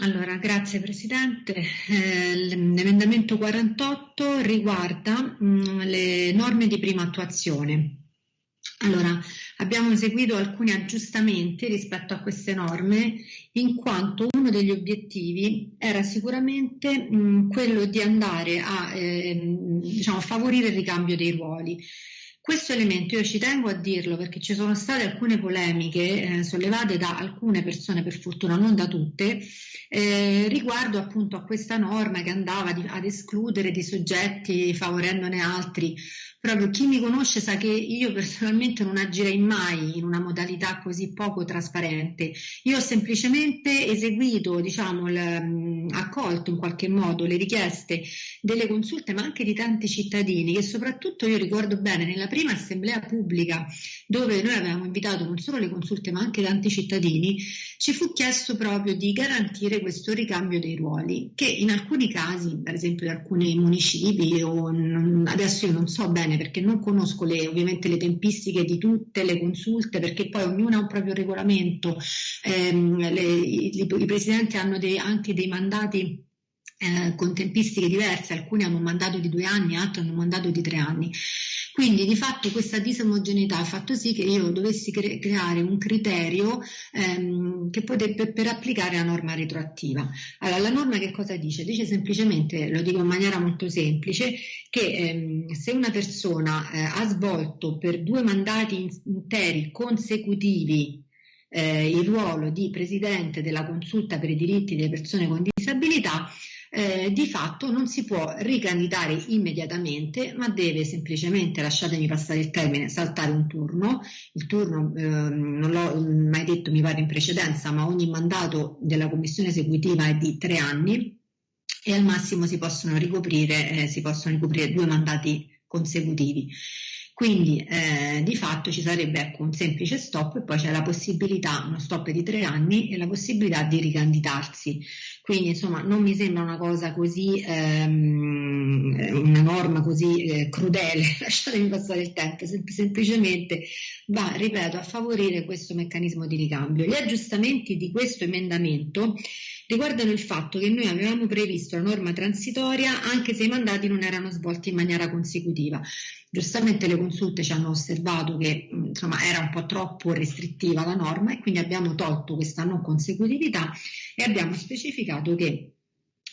Allora, grazie Presidente. Eh, l'emendamento 48 riguarda mh, mm, le norme di prima attuazione. Allora, abbiamo eseguito alcuni aggiustamenti rispetto a queste norme in quanto uno degli obiettivi era sicuramente mh, quello di andare a eh, diciamo, favorire il ricambio dei ruoli. Questo elemento io ci tengo a dirlo perché ci sono state alcune polemiche eh, sollevate da alcune persone, per fortuna non da tutte, eh, riguardo appunto a questa norma che andava di, ad escludere dei soggetti favorendone altri proprio chi mi conosce sa che io personalmente non agirei mai in una modalità così poco trasparente. Io ho semplicemente eseguito, diciamo, l, accolto in qualche modo le richieste delle consulte, ma anche di tanti cittadini che soprattutto io ricordo bene nella prima assemblea pubblica dove noi avevamo invitato non solo le consulte ma anche tanti cittadini, ci fu chiesto proprio di garantire questo ricambio dei ruoli che in alcuni casi, per esempio in alcuni municipi o adesso io non so bene bene perché non conosco le, ovviamente le tempistiche di tutte le consulte perché poi ognuna ha un proprio regolamento, ehm, le, i, i, presidenti hanno dei, anche dei mandati eh, con tempistiche diverse, alcuni hanno un mandato di due anni, altri hanno un mandato di tre anni. Quindi di fatto questa disomogeneità ha fatto sì che io dovessi cre- creare un criterio ehm, che potrebbe per applicare la norma retroattiva. Allora la norma che cosa dice? Dice semplicemente, lo dico in maniera molto semplice, che ehm, se una persona eh, ha svolto per due mandati interi consecutivi eh, il ruolo di presidente della consulta per i diritti delle persone con disabilità, eh, di fatto non si può ricandidare immediatamente, ma deve semplicemente, lasciatemi passare il termine, saltare un turno. Il turno, eh, non l'ho mai detto, mi pare in precedenza, ma ogni mandato della commissione esecutiva è di tre anni e al massimo si possono ricoprire, eh, si possono ricoprire due mandati consecutivi. Quindi eh, di fatto ci sarebbe ecco, un semplice stop e poi c'è la possibilità, uno stop di tre anni e la possibilità di ricandidarsi. Quindi insomma non mi sembra una cosa così, ehm, una norma così eh, crudele, lasciatemi passare il tempo, sem- semplicemente va, ripeto, a favorire questo meccanismo di ricambio. Gli aggiustamenti di questo emendamento riguardano il fatto che noi avevamo previsto la norma transitoria anche se i mandati non erano svolti in maniera consecutiva. Giustamente le consulte ci hanno osservato che insomma, era un po' troppo restrittiva la norma e quindi abbiamo tolto questa non consecutività e abbiamo specificato che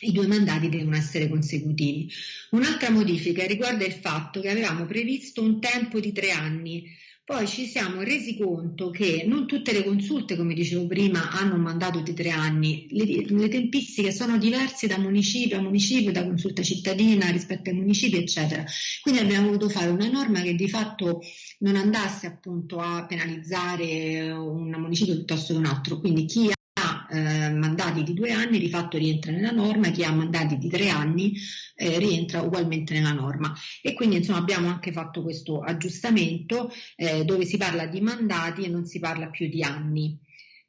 i due mandati devono essere consecutivi. Un'altra modifica riguarda il fatto che avevamo previsto un tempo di tre anni poi ci siamo resi conto che non tutte le consulte, come dicevo prima, hanno un mandato di tre anni, le, le tempistiche sono diverse da municipio a municipio, da consulta cittadina rispetto ai municipi, eccetera. Quindi abbiamo voluto fare una norma che di fatto non andasse appunto a penalizzare un municipio piuttosto che un altro. Quindi chi eh, mandati di due anni di fatto rientra nella norma, chi ha mandati di tre anni eh, rientra ugualmente nella norma. E quindi insomma abbiamo anche fatto questo aggiustamento eh, dove si parla di mandati e non si parla più di anni.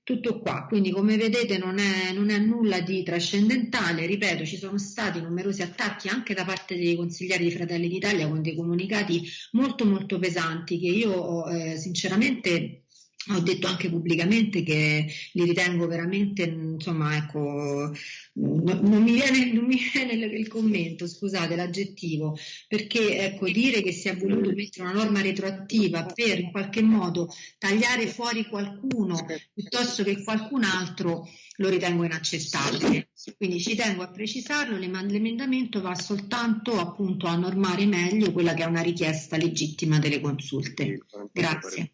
Tutto qua, quindi come vedete non è, non è nulla di trascendentale, ripeto ci sono stati numerosi attacchi anche da parte dei consiglieri di Fratelli d'Italia con dei comunicati molto molto pesanti che io eh, sinceramente ho detto anche pubblicamente che li ritengo veramente, insomma, ecco, non, non, mi, viene, non mi viene il, il, commento, scusate, l'aggettivo, perché ecco, dire che si è voluto mettere una norma retroattiva per in qualche modo tagliare fuori qualcuno piuttosto che qualcun altro lo ritengo inaccettabile. Quindi ci tengo a precisarlo, l'emendamento va soltanto appunto a normare meglio quella che è una richiesta legittima delle consulte. Grazie.